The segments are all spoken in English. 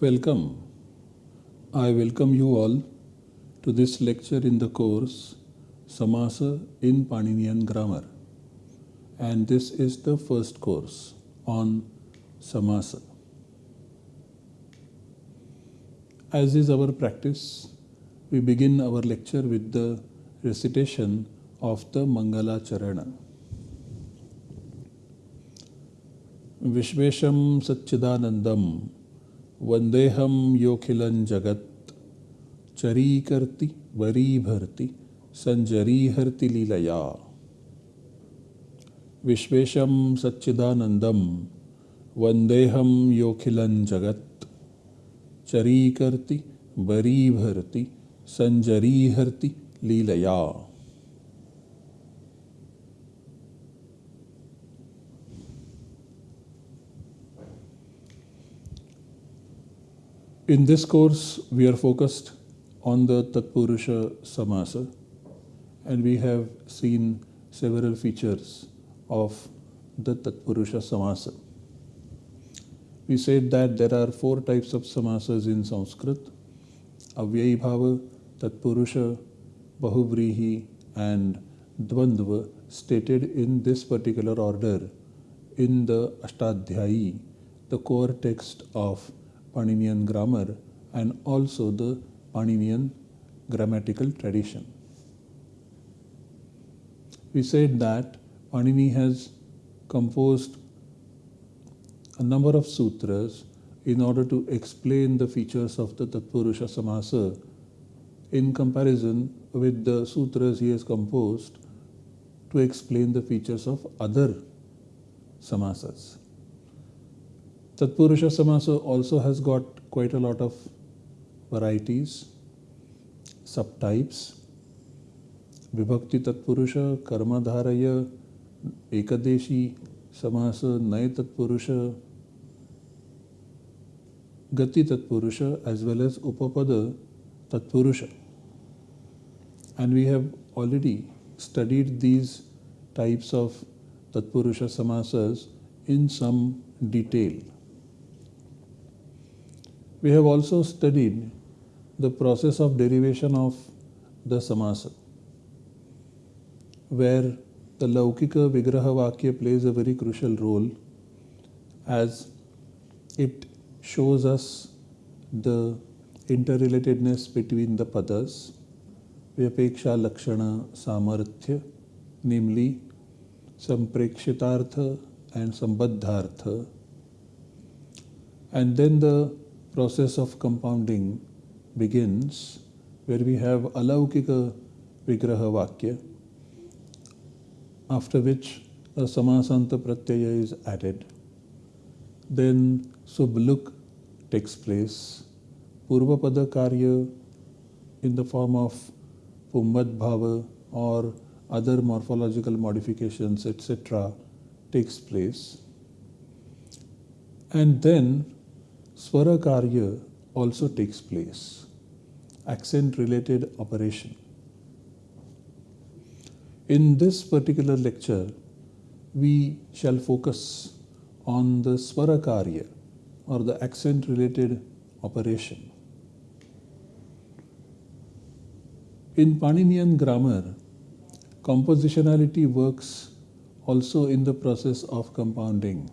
Welcome. I welcome you all to this lecture in the course Samasa in Paninian Grammar. And this is the first course on Samasa. As is our practice, we begin our lecture with the recitation of the Mangala Charana. Vishvesham Satchidanandam वंदेहम योखिलन जगत। चरी करती worry भरती संजरी हरति लीलया। विश्वेशम सच्चिदानंदम वंदेहम योखिलन जगत। चरी करती worry भरती संजरी हरती लीलया। In this course, we are focused on the Tatpurusha Samasa and we have seen several features of the Tatpurusha Samasa. We said that there are four types of samasas in Sanskrit Avyayi Bhava, Tatpurusha, Bahuvrihi, and Dvandva stated in this particular order in the Ashtadhyayi, the core text of Paninian grammar and also the Paninian grammatical tradition. We said that Panini has composed a number of sutras in order to explain the features of the Tatpurusha Samasa in comparison with the sutras he has composed to explain the features of other samasas. Tatpurusha Samasa also has got quite a lot of varieties, subtypes. Vibhakti Tatpurusha, Karma Dharaya, Ekadeshi Samasa, Naya Tatpurusha, Gati Tatpurusha as well as Upapada Tatpurusha. And we have already studied these types of Tatpurusha Samasas in some detail. We have also studied the process of derivation of the samasa, where the Laukika Vigraha Vakya plays a very crucial role as it shows us the interrelatedness between the padas, Vyapeksha Lakshana Samarthya, namely Samprekshitartha and Sambaddhartha, and then the process of compounding begins where we have alaukika vigraha vakya after which a samasanta pratyaya is added. Then subluk takes place. Purvapada karya in the form of pumvad bhava or other morphological modifications etc takes place. And then Swara Karya also takes place, accent related operation. In this particular lecture, we shall focus on the Swara Karya or the accent related operation. In Paninian grammar, compositionality works also in the process of compounding.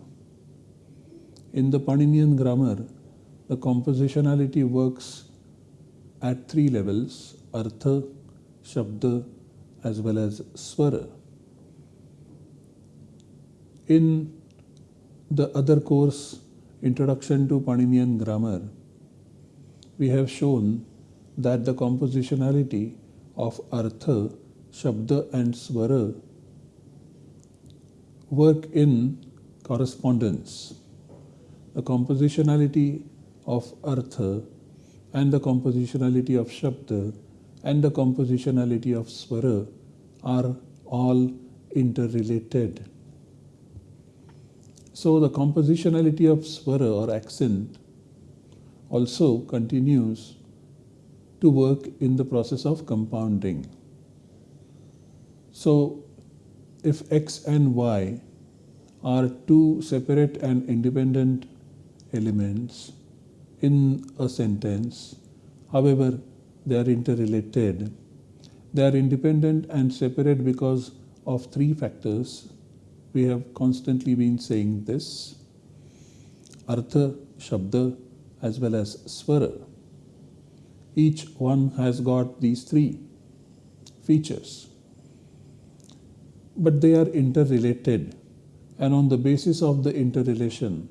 In the Paninian grammar, the compositionality works at three levels Artha, Shabda, as well as Swara. In the other course, Introduction to Paninian Grammar, we have shown that the compositionality of Artha, Shabda, and Swara work in correspondence. The compositionality of artha and the compositionality of shabda and the compositionality of swara are all interrelated. So the compositionality of swara or accent also continues to work in the process of compounding. So if x and y are two separate and independent elements, in a sentence. However, they are interrelated. They are independent and separate because of three factors. We have constantly been saying this Artha, Shabda, as well as Swara. Each one has got these three features. But they are interrelated, and on the basis of the interrelation,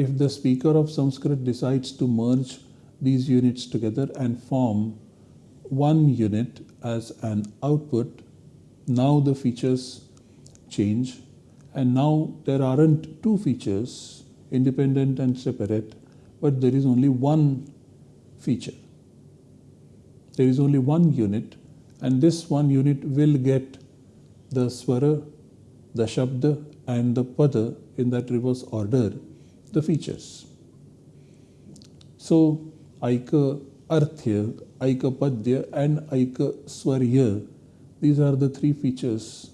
if the speaker of Sanskrit decides to merge these units together and form one unit as an output, now the features change and now there aren't two features, independent and separate, but there is only one feature. There is only one unit and this one unit will get the swara, the shabda and the pada in that reverse order the features. So, Aika Arthya, Aika Padya, and Aika Swarya, these are the three features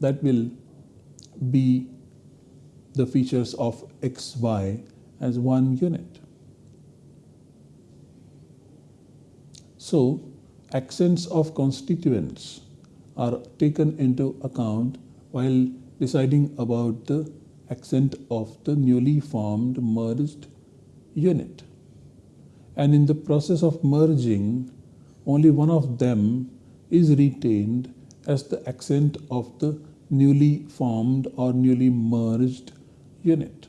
that will be the features of XY as one unit. So, accents of constituents are taken into account while deciding about the accent of the newly formed merged unit. And in the process of merging, only one of them is retained as the accent of the newly formed or newly merged unit.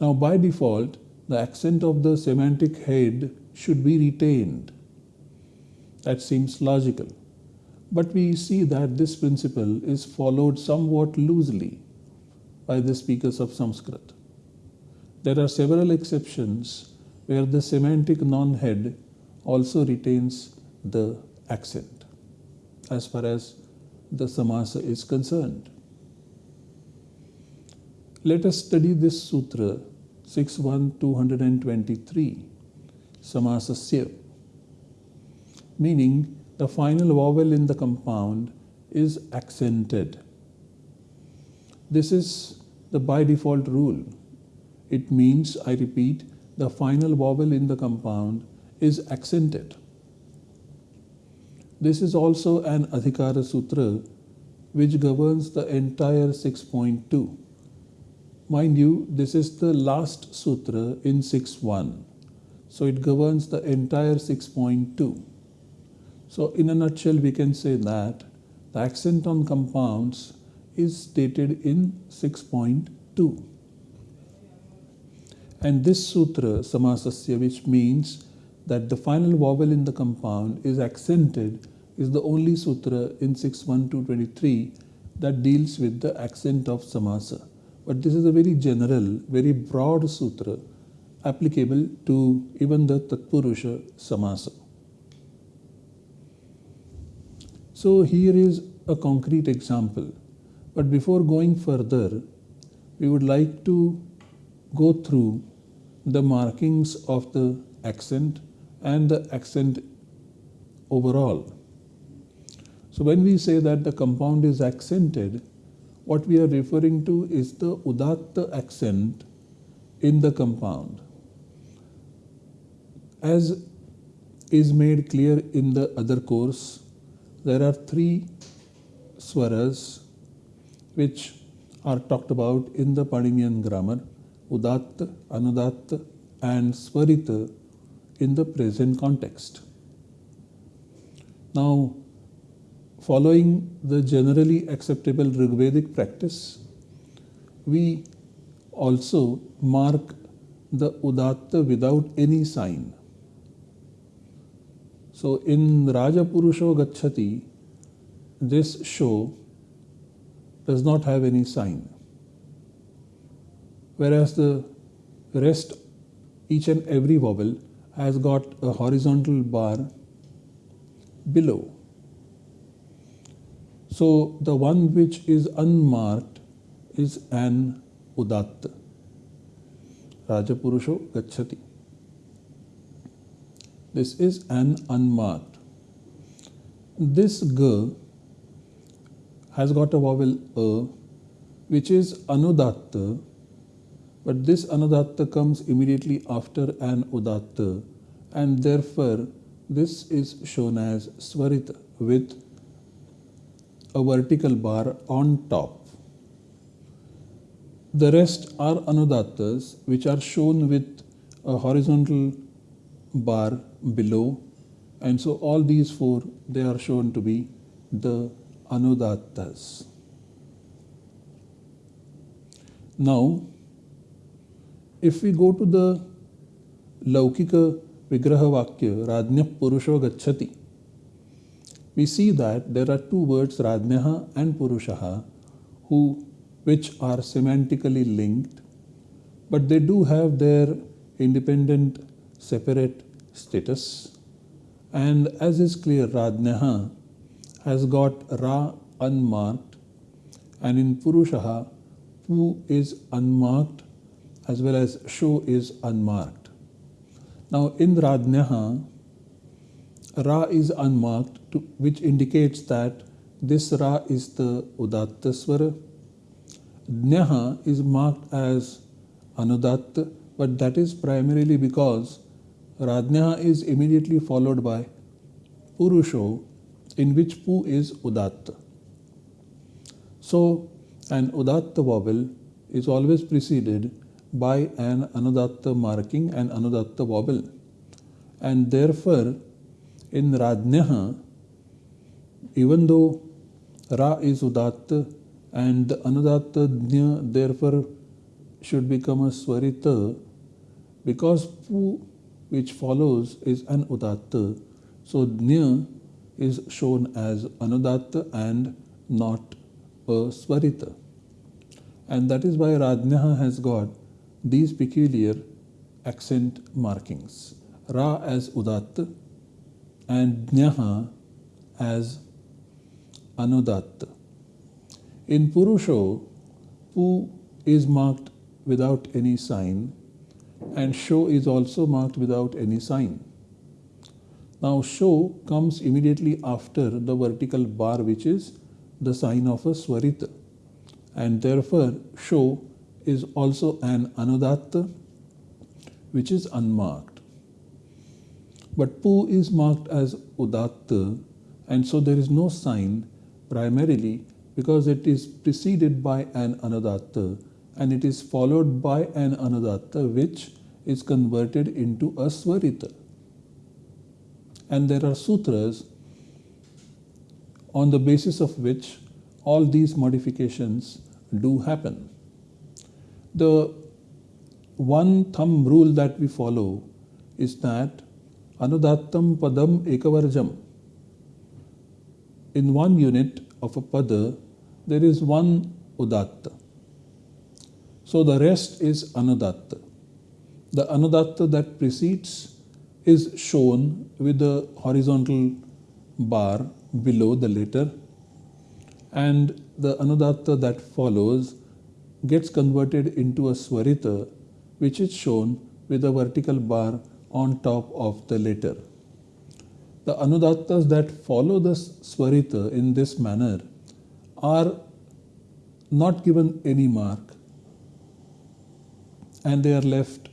Now, by default, the accent of the semantic head should be retained. That seems logical. But we see that this principle is followed somewhat loosely by the speakers of Sanskrit. There are several exceptions where the semantic non head also retains the accent as far as the samasa is concerned. Let us study this sutra 61223 samasasya meaning the final vowel in the compound is accented. This is the by default rule. It means, I repeat, the final vowel in the compound is accented. This is also an Adhikara Sutra which governs the entire 6.2. Mind you, this is the last sutra in 6.1. So it governs the entire 6.2. So in a nutshell, we can say that the accent on compounds is stated in 6.2. And this sutra, samasasya, which means that the final vowel in the compound is accented, is the only sutra in 6.1.2.23 that deals with the accent of samasa. But this is a very general, very broad sutra applicable to even the Tatpurusha samasa. So here is a concrete example. But before going further, we would like to go through the markings of the accent and the accent overall. So when we say that the compound is accented, what we are referring to is the udatta accent in the compound. As is made clear in the other course, there are three swaras which are talked about in the Paninian grammar Udatta, Anudatta, and Svarita in the present context. Now, following the generally acceptable Rigvedic practice, we also mark the Udatta without any sign. So in Raja Purusho Gachati, this show does not have any sign. Whereas the rest, each and every vowel has got a horizontal bar below. So the one which is unmarked is an udatta. Rajapurusho Gachati. This is an unmarked. This g has got a vowel a which is anudatta but this anudatta comes immediately after an udatta and therefore this is shown as svarita with a vertical bar on top. The rest are anudattas which are shown with a horizontal bar below and so all these four they are shown to be the anudattas. Now if we go to the Laukika Vigraha Vakya Radnya Purusho Gachati we see that there are two words Radnyaha and Purushaha who which are semantically linked but they do have their independent separate status and as is clear Radnyaha has got Ra unmarked and in Purushaha Pu is unmarked as well as Sho is unmarked. Now in Radnyaha Ra is unmarked to, which indicates that this Ra is the Udatta Swara. Nyaha is marked as Anudatta, but that is primarily because Radnyaha is immediately followed by Purusho, in which Pu is Udatta. So, an Udatta vowel is always preceded by an Anudatta marking and Anudatta vowel. And therefore, in Radnyaha, even though Ra is Udatta and the Anudatta Dnya therefore should become a Swarita because Pu which follows is an Udatta. So Dnya is shown as Anudatta and not a Swarita. And that is why Radnyaha has got these peculiar accent markings. Ra as Udatta and Dnyaha as Anudatta. In Purusho, Pu is marked without any sign and Sho is also marked without any sign. Now Sho comes immediately after the vertical bar which is the sign of a Swarita and therefore Sho is also an Anudatta which is unmarked. But Pu is marked as Udatta and so there is no sign primarily because it is preceded by an Anudatta and it is followed by an Anudatta which is converted into a Swarita. And there are sutras on the basis of which all these modifications do happen. The one thumb rule that we follow is that Anudattam Padam Ekavarjam in one unit of a pada, there is one udatta. So the rest is anudatta. The anudatta that precedes is shown with the horizontal bar below the letter and the anudatta that follows gets converted into a swarita which is shown with a vertical bar on top of the letter. The anudattas that follow the swarita in this manner are not given any mark and they are left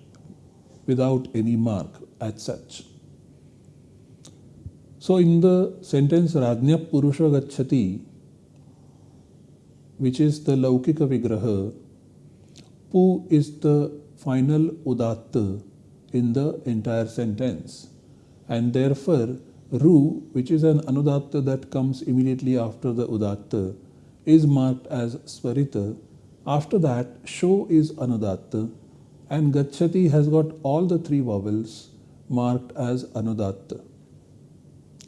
without any mark as such. So in the sentence Radnya Purusha Gachati, which is the Laukika Vigraha, Pu is the final Udatta in the entire sentence and therefore Ru, which is an anudatta that comes immediately after the udatta, is marked as Swarita. After that, Sho is anudatta and Gachati has got all the three vowels marked as anudatta.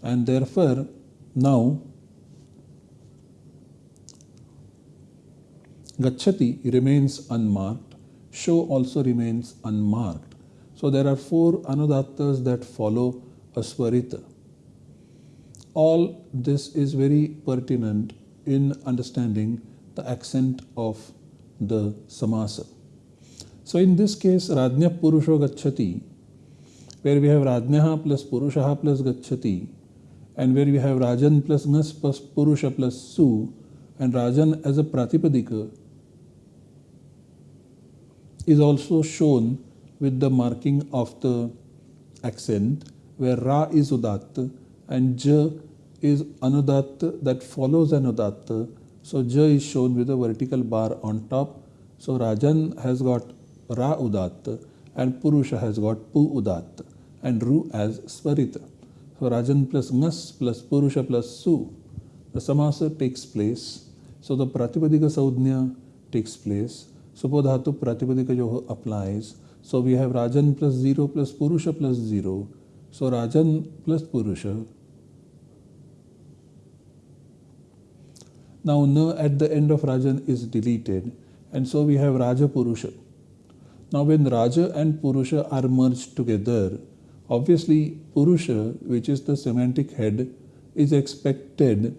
And therefore, now Gachati remains unmarked, Sho also remains unmarked. So there are four anudattas that follow a Swarita all this is very pertinent in understanding the accent of the samasa. So in this case, Radnya Purusho Gachati, where we have Radnyaha plus Purushaha plus Gachati, and where we have Rajan plus Nas plus Purusha plus Su, and Rajan as a Pratipadika, is also shown with the marking of the accent where Ra is Udatta and J is Anudatta that follows Anudatta. So J is shown with a vertical bar on top. So Rajan has got Ra Udatta and Purusha has got Pu Udatta and Ru as Svarita. So Rajan plus Ngas plus Purusha plus Su. The samasa takes place. So the Pratipadika Sandnya takes place. Supodhatu Pratipadika Yoho applies. So we have Rajan plus 0 plus Purusha plus 0. So Rajan plus Purusha. Now Na at the end of Rajan is deleted and so we have Raja Purusha. Now when Raja and Purusha are merged together, obviously Purusha, which is the semantic head, is expected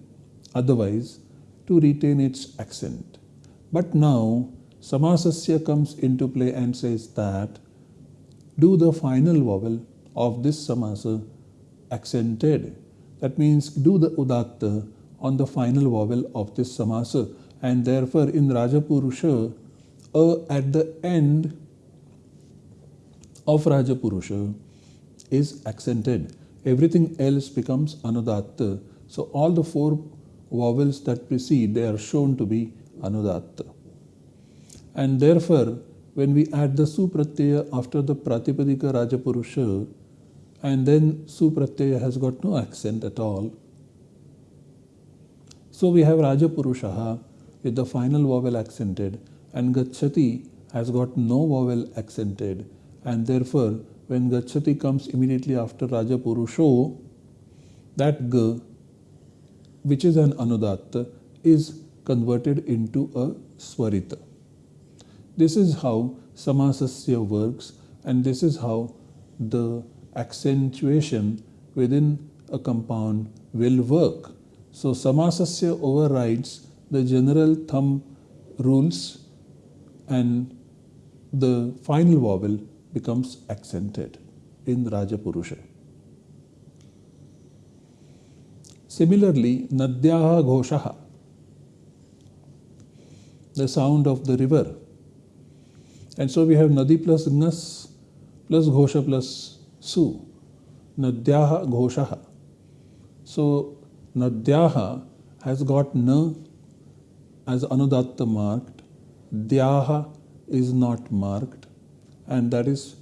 otherwise to retain its accent. But now Samasasya comes into play and says that do the final vowel of this samasa accented. That means do the udatta on the final vowel of this samasa and therefore in Rajapurusha, a at the end of Rajapurusha is accented. Everything else becomes anudatta. So all the four vowels that precede, they are shown to be anudatta. And therefore, when we add the supratyaya after the pratipadika Rajapurusha, and then supratyaya has got no accent at all. So we have Rajapurushaha with the final vowel accented, and Gachati has got no vowel accented, and therefore when Gachati comes immediately after Rajapurusho, that G, which is an Anudatta, is converted into a Swarita. This is how Samasasya works and this is how the accentuation within a compound will work. So Samasasya overrides the general thumb rules and the final vowel becomes accented in Rajapurusha. Similarly, Nadyaha Ghoshaha, the sound of the river. And so we have Nadi plus Nas plus Ghosha plus Su. Nadyaha Ghoshaha. So Nadyaha has got Na as Anudatta marked. Dyaha is not marked and that is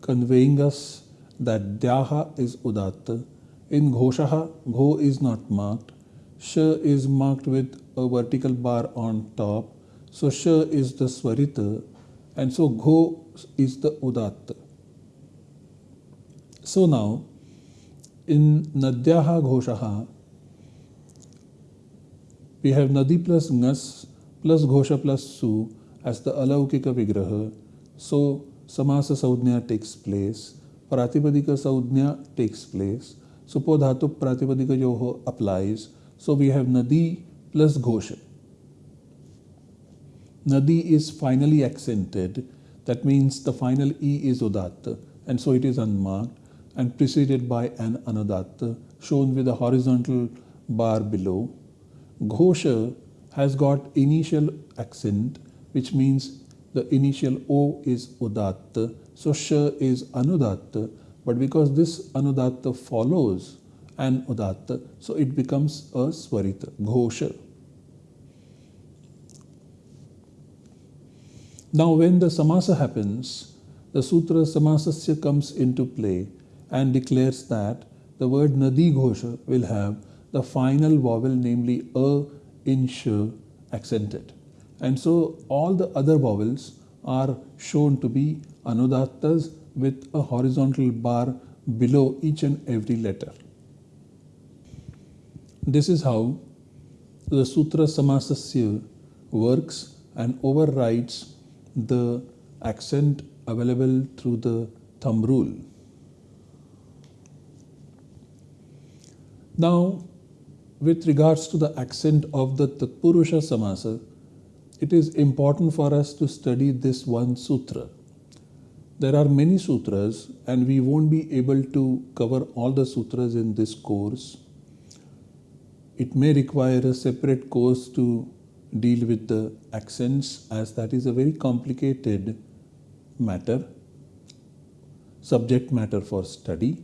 conveying us that Dyaha is Udatta. In Ghoshaha, Gho is not marked. Sh is marked with a vertical bar on top. So Sh is the Swarita and so Gho is the Udatta. So now in Nadyaha Ghoshaha, we have Nadi plus Ngas plus Ghosha plus Su as the Alaukika Vigraha. So समास संज्ञा takes place प्रातिपदिक संज्ञा takes place सुपो धातु प्रातिपदिक जो हो applies so we have nadi plus ghosh nadi is finally accented that means the final E is udatta and so it is unmark and preceded by an anudatta shown with a bar below ghosh has got initial accent which means the initial O is Udatta, so Sh is Anudatta, but because this Anudatta follows an Udatta, so it becomes a Swarita, Ghosha. Now when the Samasa happens, the Sutra Samasasya comes into play and declares that the word Nadi Ghosha will have the final vowel namely A in Sh accented. And so all the other vowels are shown to be anudattas with a horizontal bar below each and every letter. This is how the Sutra Samasasya works and overrides the accent available through the thumb rule. Now, with regards to the accent of the Tatpurusha Samasa, it is important for us to study this one sutra. There are many sutras and we won't be able to cover all the sutras in this course. It may require a separate course to deal with the accents as that is a very complicated matter, subject matter for study.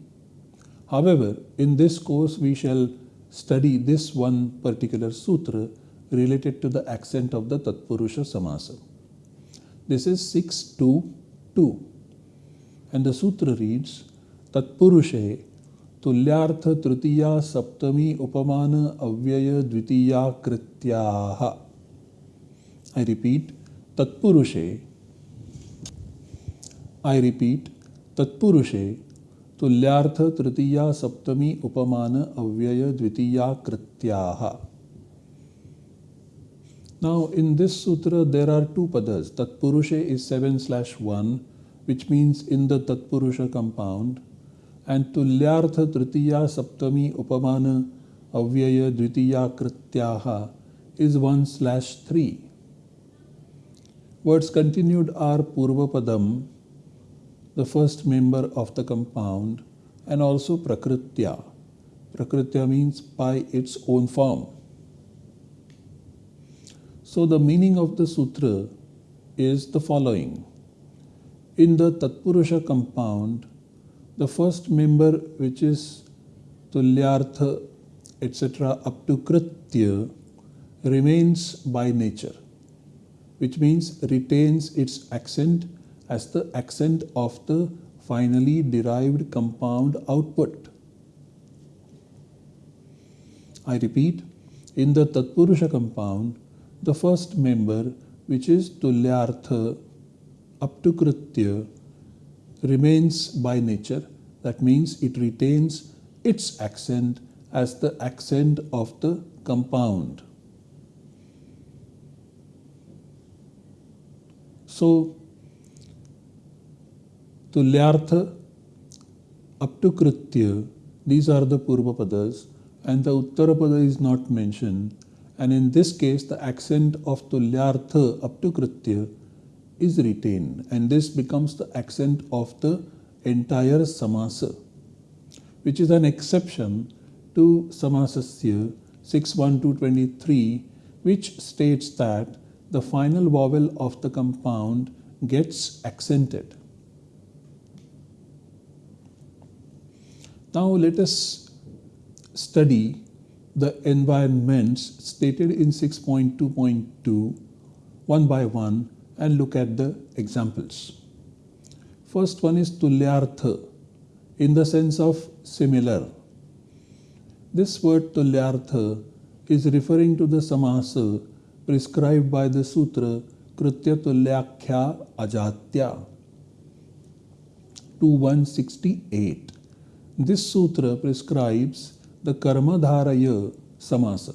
However, in this course we shall study this one particular sutra related to the accent of the Tatpurusha Samasa. This is 622 and the sutra reads Tatpurushe तुल्यार्थ तृतीया सप्तमी उपमान अव्यय द्वितीया कृत्याः I repeat तत्पुरुषे I repeat तत्पुरुषे तुल्यार्थ तृतीया सप्तमी उपमान अव्यय द्वितीया कृत्याः Now in this sutra there are two padas. Tatpurushe is 7 slash 1 which means in the Tatpurusha compound and Tulyartha Tritiya Saptami Upamana Avyaya Dvitiya Krityaha is 1 slash 3. Words continued are Purvapadam, the first member of the compound, and also Prakritya. Prakritya means by its own form. So the meaning of the sutra is the following. In the Tatpurusha compound, the first member which is Tulyartha etc. up to Kritya remains by nature, which means retains its accent as the accent of the finally derived compound output. I repeat, in the Tatpurusha compound, the first member which is tulyartha up to kritya remains by nature. That means it retains its accent as the accent of the compound. So tulyartha up to kritya these are the purva padas and the uttara pada is not mentioned and in this case the accent of tulyartha up to kritya is retained and this becomes the accent of the entire samasa which is an exception to samasasya 61223 which states that the final vowel of the compound gets accented. Now let us study the environments stated in 6.2.2 one by one and look at the examples. First one is tulyartha in the sense of similar. This word tulyartha is referring to the samasa prescribed by the sutra Kritya Tulyakhya Ajatya 2168. This sutra prescribes the karma dharaya samasa.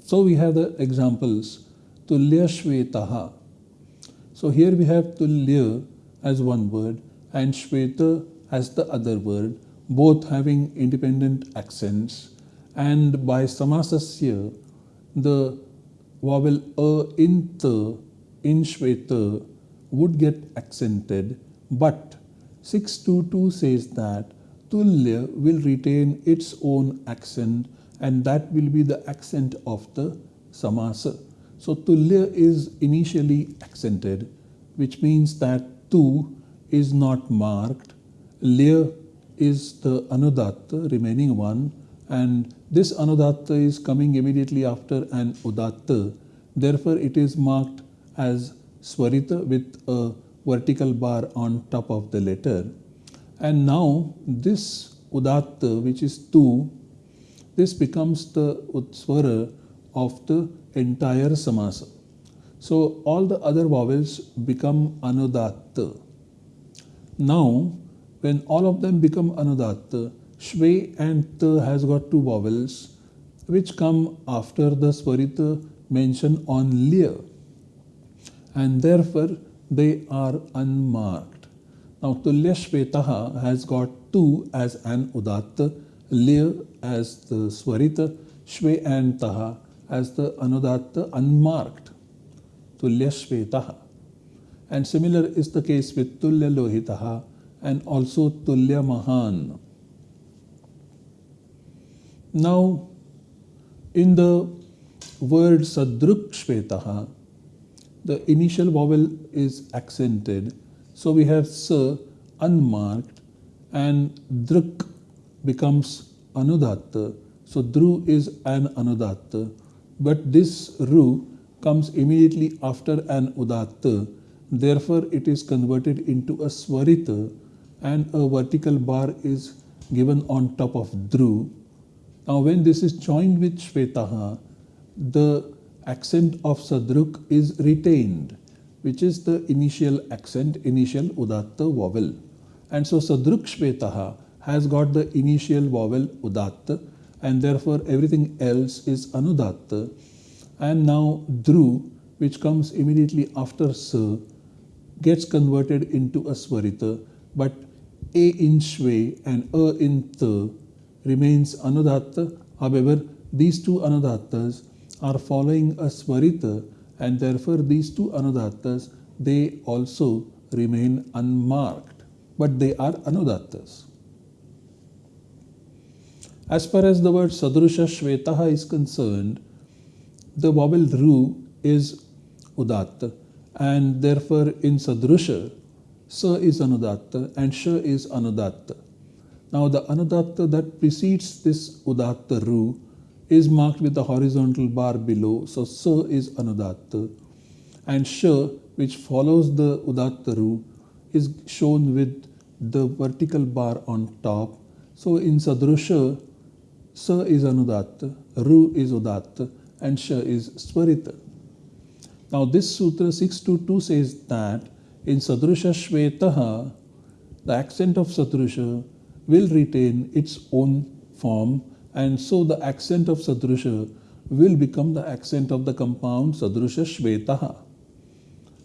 So we have the examples tulya shvetaha. So here we have tulya as one word and shveta as the other word, both having independent accents. And by samasasya, the vowel a in the in shveta would get accented, but 622 says that tulya will retain its own accent and that will be the accent of the samasa. So tulya is initially accented which means that tu is not marked, lya is the anudatta remaining one and this anudatta is coming immediately after an udatta therefore it is marked as swarita with a vertical bar on top of the letter and now this udatta, which is tu, this becomes the utswara of the entire samasa. So all the other vowels become anudatta. Now, when all of them become anudatta, shve and ta has got two vowels which come after the swarita mentioned on lya and therefore they are unmarked. Now Tulyashvetaha has got tu as an udatta, lya as the swarita, shve and taha as the anudatta unmarked. Tulyashvetaha. And similar is the case with Tulya Lohitaha and also Tulya Mahan. Now, in the word Sadruk Shvetaha, the initial vowel is accented. So we have s unmarked and druk becomes anudatta. So dru is an anudatta. But this ru comes immediately after an udatta. Therefore, it is converted into a swarita and a vertical bar is given on top of dru. Now, when this is joined with shvetaha, the accent of sadruk is retained, which is the initial accent, initial udatta vowel. And so sadruk shvetaha has got the initial vowel udatta and therefore everything else is anudatta. And now dru, which comes immediately after sa, gets converted into a swarita, but a in shve and a in ta remains anudatta. However, these two anudattas are following a swarita and therefore these two anudattas they also remain unmarked, but they are anudattas. As far as the word Sadrusha Shvetaha is concerned, the vowel Ru is Udatta and therefore in Sadrusha, Sa is Anudatta and Sha is Anudatta. Now the Anudatta that precedes this Udatta Ru is marked with the horizontal bar below, so Sa is Anudatta and Sha which follows the Udatta Ru is shown with the vertical bar on top. So in Sadrusha, Sa is Anudatta, Ru is Udatta, and Sha is Swarita. Now this Sutra 622 says that in Sadrusha Shvetaha, the accent of Sadrusha will retain its own form and so the accent of Sadrusha will become the accent of the compound Sadrusha Shvetaha.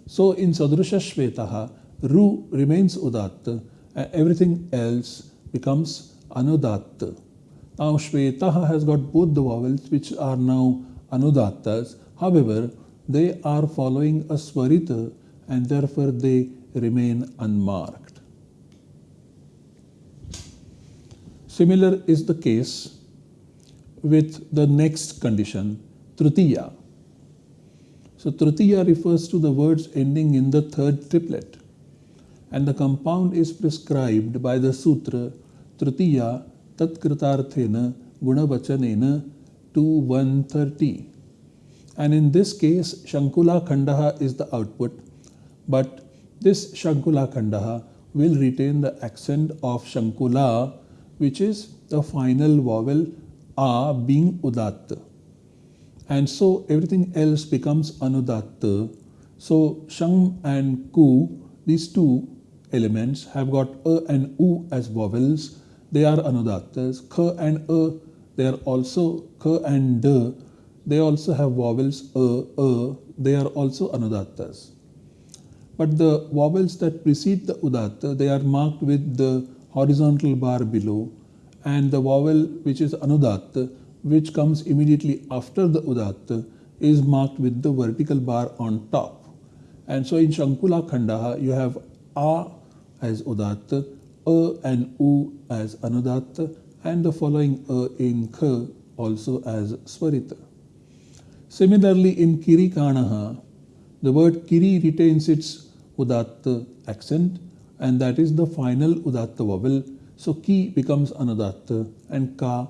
So in Sadrusha Shvetaha, Ru remains Udatta and everything else becomes Anudatta. Now Shvetaha has got both the vowels which are now anudattas. However, they are following a swarita and therefore they remain unmarked. Similar is the case with the next condition, tritiya. So tritiya refers to the words ending in the third triplet and the compound is prescribed by the sutra tritiya tatkritarthena gunavachanena to 130. And in this case, Shankula Khandaha is the output, but this Shankula Khandaha will retain the accent of Shankula, which is the final vowel A being Udatta. And so everything else becomes Anudatta. So Shang and Ku, these two elements have got A and U as vowels they are anudattas. K and A, they are also K and D, they also have vowels A, A, they are also anudattas. But the vowels that precede the udatta, they are marked with the horizontal bar below and the vowel which is anudatta, which comes immediately after the udatta, is marked with the vertical bar on top. And so in Shankula Khandaha, you have A as udatta, a and U as Anudatta and the following A in K also as Swarita. Similarly in Kiri Kanaha, the word Kiri retains its Udatta accent and that is the final Udatta vowel. So Ki becomes Anudatta and Ka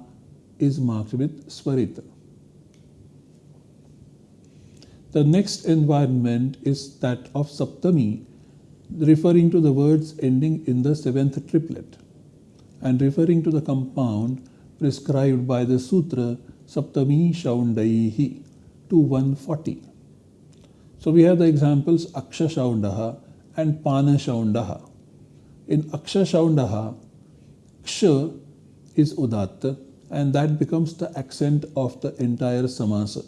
is marked with Swarita. The next environment is that of Saptami referring to the words ending in the seventh triplet and referring to the compound prescribed by the Sutra Saptami Shaundaihi to 140. So we have the examples Aksha Shaundaha and Pana Shaundaha. In Aksha Shaundaha, Ksha is Udatta and that becomes the accent of the entire Samasa.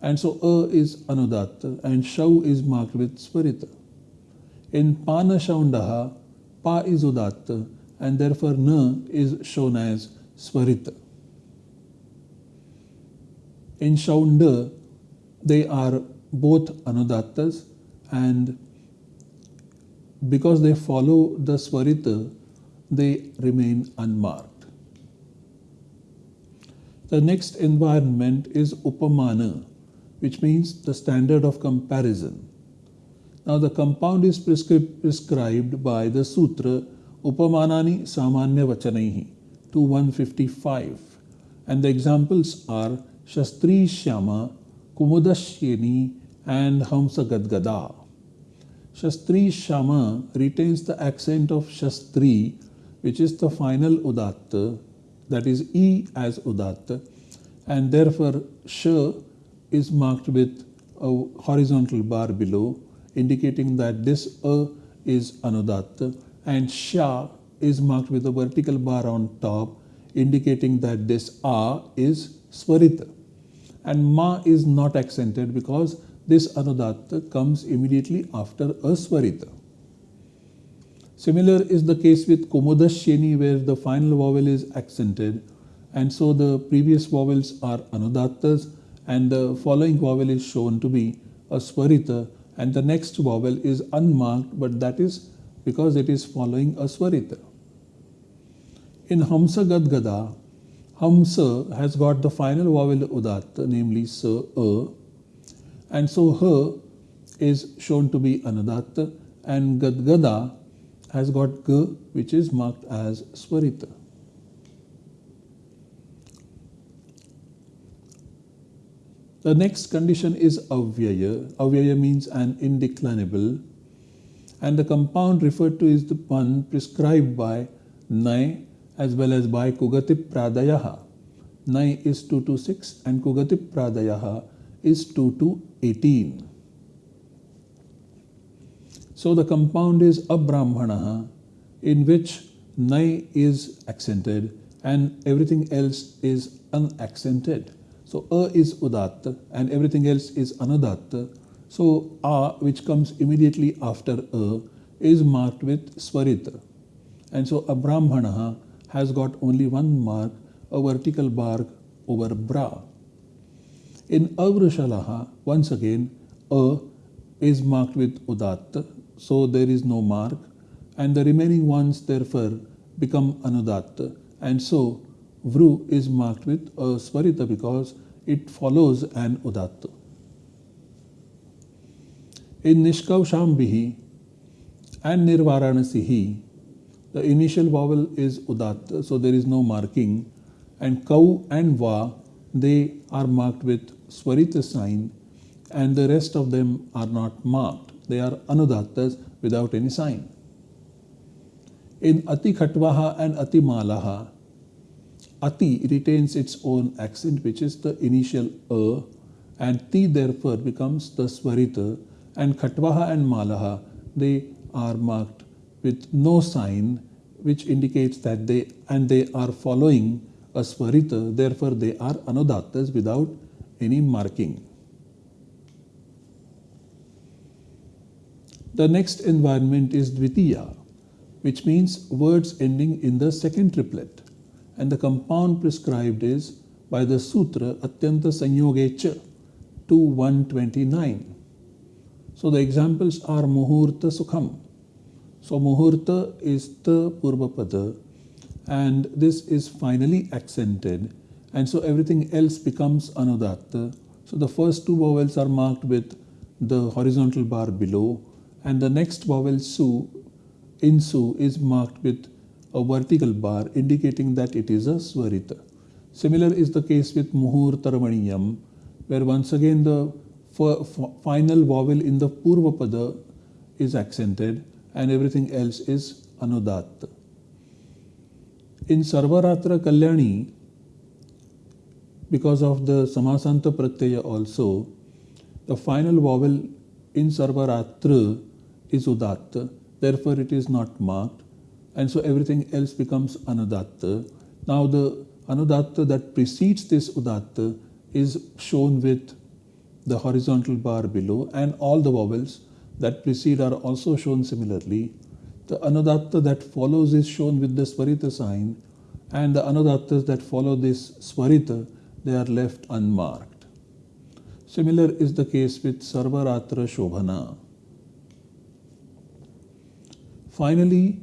And so A is Anudatta and Shau is marked with Swarita. In Panashaundaha, Pa is Udatta and therefore Na is shown as Swarita. In Shaunda, they are both Anudattas and because they follow the Swarita, they remain unmarked. The next environment is Upamana, which means the standard of comparison. Now the compound is prescribed by the Sutra Upamanani Samanya Vachanaihi 2155 and the examples are Shastri Shyama, Kumudashyeni and Hamsa Gadgada. Shastri Shyama retains the accent of Shastri which is the final Udatta that is E as Udatta and therefore Sh is marked with a horizontal bar below indicating that this A is Anudatta and Sha is marked with a vertical bar on top indicating that this A is Swarita and Ma is not accented because this Anudatta comes immediately after a Swarita. Similar is the case with Kumudashyeni where the final vowel is accented and so the previous vowels are Anudattas and the following vowel is shown to be a Swarita and the next vowel is unmarked but that is because it is following a Swarita. In Hamsa Gadgada, Hamsa has got the final vowel Udatta namely Sa, A and so her is shown to be Anudatta and Gadgada has got G which is marked as Swarita. The next condition is avyaya. Avyaya means an indeclinable and the compound referred to is the one prescribed by Nai as well as by Kugatip Pradayaha. Nai is 2 to 6 and Kugatip Pradayaha is 2 to 18. So the compound is Abrahmana in which Nai is accented and everything else is unaccented. So A is Udatta and everything else is Anudatta. So A which comes immediately after A is marked with Swarita. And so Abrahmana has got only one mark, a vertical bar over Bra. In Avrushalaha, once again, A is marked with Udatta, so there is no mark, and the remaining ones therefore become Anudatta. And so Vru is marked with a Swarita because it follows an Udatta. In Nishkaushambihi and Nirvaranasihi, the initial vowel is Udatta, so there is no marking, and Kau and Va, they are marked with Swarita sign, and the rest of them are not marked. They are Anudattas without any sign. In Ati Khatvaha and Ati Malaha, Ati retains its own accent, which is the initial A, and Ti therefore becomes the Swarita, and Khatvaha and Malaha, they are marked with no sign, which indicates that they, and they are following a Swarita, therefore they are Anudattas without any marking. The next environment is Dvitiya, which means words ending in the second triplet and the compound prescribed is by the Sutra Atyanta Sanyogecha 2129. So the examples are Muhurta Sukham. So Muhurta is the Purvapada and this is finally accented and so everything else becomes Anudatta. So the first two vowels are marked with the horizontal bar below and the next vowel Su in Su is marked with a vertical bar indicating that it is a Swarita. Similar is the case with muhur Muhurtaramaniyam, where once again the final vowel in the Purvapada is accented and everything else is Anudatta. In Sarvaratra Kalyani, because of the Samasanta Pratyaya also, the final vowel in Sarvaratra is Udatta, therefore it is not marked and so everything else becomes anudatta. Now the anudatta that precedes this udatta is shown with the horizontal bar below and all the vowels that precede are also shown similarly. The anudatta that follows is shown with the swarita sign and the anudattas that follow this swarita, they are left unmarked. Similar is the case with Sarvaratra Shobhana. Finally,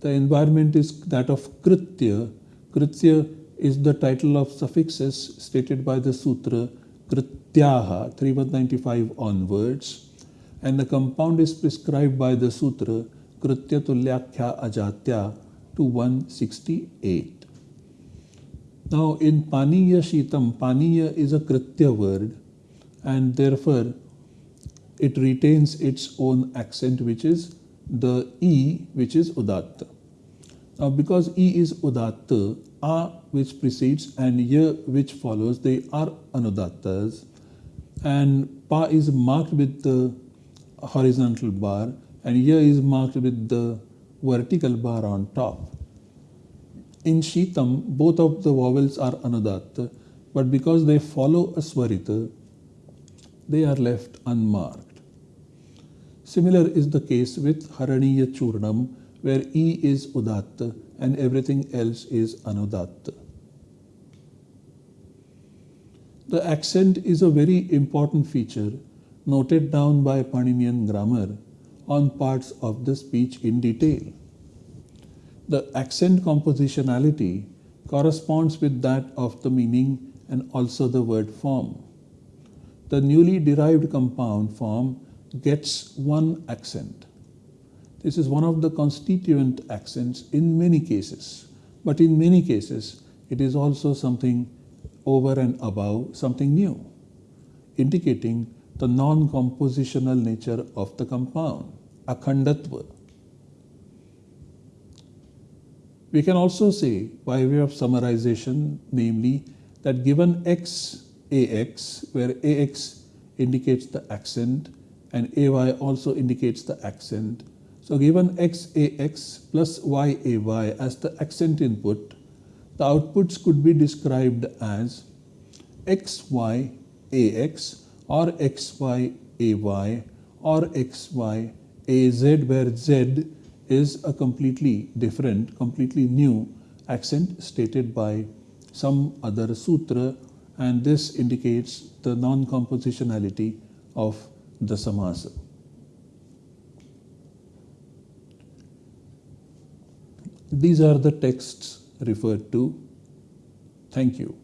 the environment is that of Kritya. Kritya is the title of suffixes stated by the sutra Krityaha 3195 onwards and the compound is prescribed by the sutra Kritya Tulyakhya Ajatya to 168. Now in Paniya Shitam, Paniya is a Kritya word and therefore it retains its own accent which is the E which is Udatta. Now because E is Udatta, A which precedes and Y which follows, they are Anudattas and Pa is marked with the horizontal bar and Y is marked with the vertical bar on top. In Shitam, both of the vowels are Anudatta, but because they follow a Swarita, they are left unmarked. Similar is the case with Haraniya Churnam, where E is Udatta and everything else is Anudatta. The accent is a very important feature noted down by Paninian grammar on parts of the speech in detail. The accent compositionality corresponds with that of the meaning and also the word form. The newly derived compound form gets one accent. This is one of the constituent accents in many cases, but in many cases it is also something over and above, something new, indicating the non-compositional nature of the compound, akhandatva. We can also say, by way of summarization, namely, that given x, ax, where ax indicates the accent and ay also indicates the accent. So given xax plus yay as the accent input, the outputs could be described as xyax or xyay or xyaz where z is a completely different, completely new accent stated by some other sutra and this indicates the non-compositionality of the samasa. These are the texts referred to. Thank you.